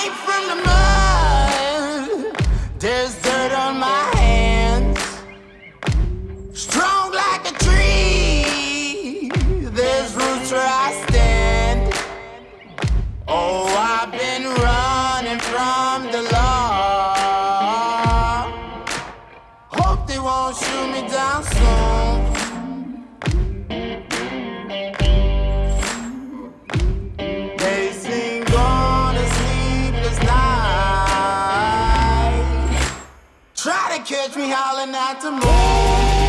came from the mud. There's dirt on my hands. Strong like a tree. There's roots where I stand. Oh, I've been running from the law. Hope they won't shoot me down soon. Try to catch me howling at the moon.